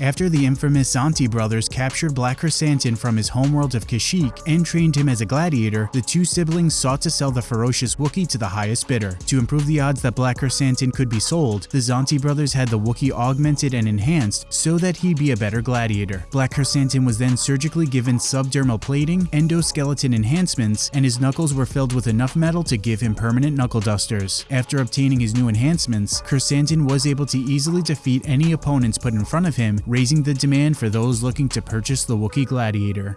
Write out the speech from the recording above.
After the infamous Zanti brothers captured Black Krrsantan from his homeworld of Kashyyyk and trained him as a gladiator, the two siblings sought to sell the ferocious Wookiee to the highest bidder. To improve the odds that Black Krrsantan could be sold, the Zanti brothers had the Wookiee augmented and enhanced so that he'd be a better gladiator. Black Krrsantan was then surgically given subdermal plating, endoskeleton enhancements, and his knuckles were filled with enough metal to give him permanent knuckle dusters. After obtaining his new enhancements, Krrsantan was able to easily defeat any opponents put in front of him, raising the demand for those looking to purchase the Wookiee Gladiator.